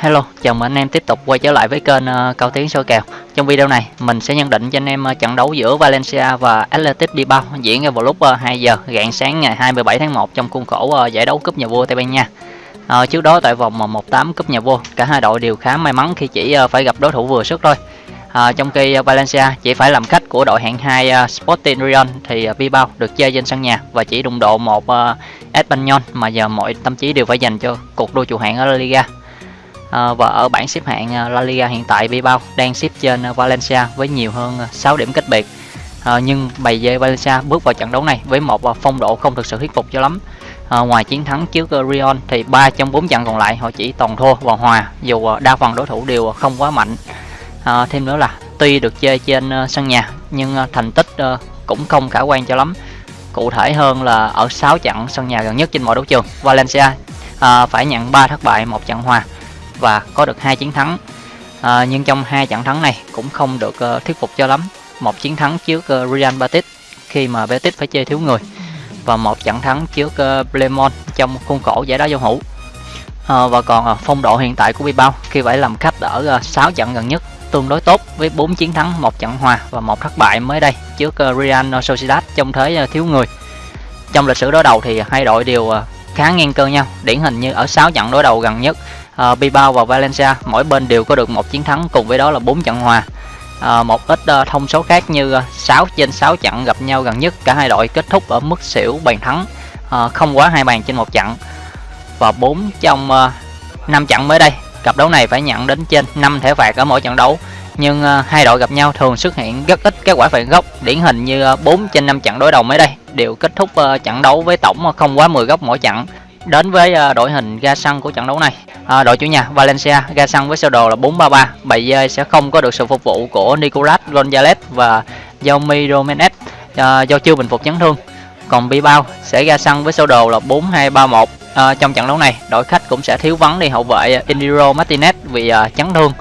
Hello, chào mừng anh em tiếp tục quay trở lại với kênh uh, Cao Tiến soi kèo. Trong video này, mình sẽ nhận định cho anh em uh, trận đấu giữa Valencia và Athletic Bilbao diễn ra vào lúc ờ, uh, 2 giờ rạng sáng ngày 27 tháng 1 trong khuôn khổ uh, giải đấu cúp nhà vua Tây Ban Nha. Uh, trước đó tại vòng 1/8 cúp nhà vua, cả hai đội đều khá may mắn khi chỉ uh, phải gặp đối thủ vừa sức thôi. À, trong khi uh, Valencia chỉ phải làm khách của đội hạng 2 uh, Sporting Rion thì uh, Bilbao được chơi trên sân nhà và chỉ đụng độ một uh, Espanyol mà giờ mọi tâm trí đều phải dành cho cuộc đua trụ hạng ở La Liga. Ờ, à, và ở bảng xếp hạng ờ, La Liga hiện tại Bilbao đang xếp trên ờ, Valencia với nhiều hơn 6 điểm cách biệt. À, nhưng bày dê Valencia bước vào trận đấu này với một phong độ không thực sự thuyết phục cho lắm. À, ngoài chiến thắng trước Rion thì 3 trong 4 trận còn lại họ chỉ toàn thua và hòa dù đa phần đối thủ đều không quá mạnh. À, thêm nữa là tuy được chơi trên sân nhà nhưng thành tích cũng không khả quan cho lắm. Cụ thể hơn là ở 6 trận sân nhà gần nhất trên mọi đấu trường, Valencia à, phải nhận 3 thất bại, một trận hòa và có được hai chiến thắng. À, nhưng trong hai trận thắng này cũng không được uh, thuyết phục cho lắm. Một chiến thắng trước uh, Real Betis khi mà Betis phải chơi thiếu người và một trận thắng trước uh, Blemon trong khuôn khổ giải đá giao hữu. À, và còn uh, phong độ hiện tại của Bilbao khi phải làm khách ở ờ, uh, 6 trận gần nhất tương đối tốt với 4 chiến thắng, một trận hòa và một thất bại mới đây. Trước uh, Real Sociedad trong thế uh, thiếu người. Trong lịch sử đối đầu thì hai đội đều uh, khá ngang cơ nhau, điển hình như ở 6 trận đối đầu gần nhất uh, Bilbao và Valencia mỗi bên đều có được một chiến thắng cùng với đó là 4 trận hòa. À, một ít uh, thông số khác như uh, 6 trên 6 trận gặp nhau gần nhất cả hai đội kết thúc ở mức xỉu bàn thắng uh, không quá hai bàn trên một trận. Và 4 trong uh, 5 trận mới đây cặp đấu này phải nhận đến trên 5 thẻ phạt ở mỗi trận đấu. Nhưng uh, hai đội gặp nhau thường xuất hiện rất ít các quả phạt góc điển hình như uh, 4 trên 5 trận đối đầu mới đây đều kết thúc uh, trận đấu với tổng không quá 10 góc mỗi trận đến với à, đội hình ga sân của trận đấu này. À, đội chủ nhà Valencia ra sân với sơ đồ là 4-3-3 bầy dơi sẽ không có được sự phục vụ của Nicolas Gonzalez và Jaume Domenech à, do chưa bình phục chấn thương. Còn Bilbao sẽ ra sân với sơ đồ là 4-2-3-1 à, trong trận đấu này đội khách cũng sẽ thiếu vắng đi hậu vệ Indiro Martinez vì à, chấn thương.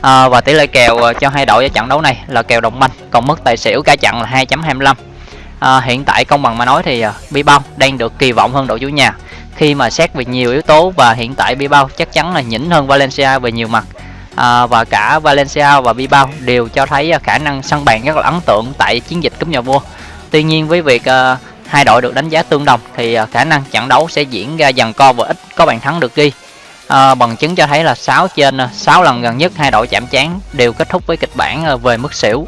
À, và tỷ lệ kèo à, cho hai đội ở trận đấu này là kèo đồng banh còn mức tài xỉu cả trận là 2.25 à, hiện tại công bằng mà nói thì uh, Bilbao đang được kỳ vọng hơn đội chủ nhà khi mà xét về nhiều yếu tố và hiện tại Bilbao chắc chắn là nhỉnh hơn Valencia về nhiều mặt. À, và cả Valencia và Bilbao đều cho thấy à, khả năng sân bàn rất là ấn tượng tại chiến dịch cúp nhà vua. Tuy nhiên với việc à, hai đội được đánh giá tương đồng thì à, khả năng trận đấu sẽ diễn ra dần co và ít có bàn thắng được ghi. À, bằng chứng cho thấy là 6 trên à, 6 lần gần nhất hai đội chạm trán đều kết thúc với kịch bản à, về mức xỉu.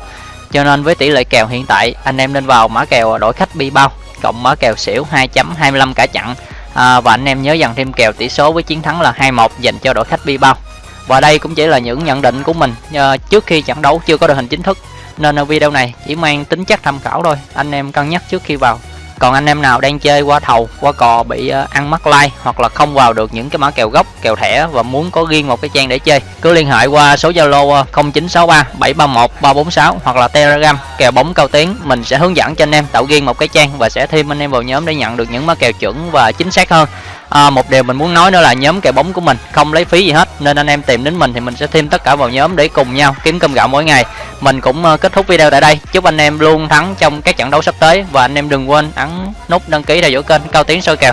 Cho nên với tỷ lệ kèo hiện tại anh em nên vào mã kèo đội khách Bilbao cộng mã kèo xỉu 2.25 cả chặn à, và anh em nhớ dần thêm kèo tỷ số với chiến thắng là 2-1 dành cho đội khách Bilbao. Và đây cũng chỉ là những nhận định của mình à, trước khi trận đấu chưa có đội hình chính thức. Nên ở video này chỉ mang tính chất tham khảo thôi anh em cân nhắc trước khi vào còn anh em nào đang chơi qua thầu qua cò bị ờ, ăn mắc like hoặc là không vào được những cái mã kèo gốc kèo thẻ và muốn có riêng một cái trang để chơi cứ liên hệ qua số zalo 0963 731 346 hoặc là telegram kèo bóng cao tiến. Mình sẽ hướng dẫn cho anh em tạo riêng một cái trang và sẽ thêm anh em vào nhóm để nhận được những mã kèo chuẩn và chính xác hơn. À, một điều mình muốn nói nữa là nhóm kèo bóng của mình không lấy phí gì hết nên anh em tìm đến mình thì mình sẽ thêm tất cả vào nhóm để cùng nhau kiếm cơm gạo mỗi ngày mình cũng ờ, kết thúc video tại đây. Chúc anh em luôn thắng trong các trận đấu sắp tới. Và anh em đừng quên ấn nút đăng ký theo dõi kênh cao tiến soi kèo.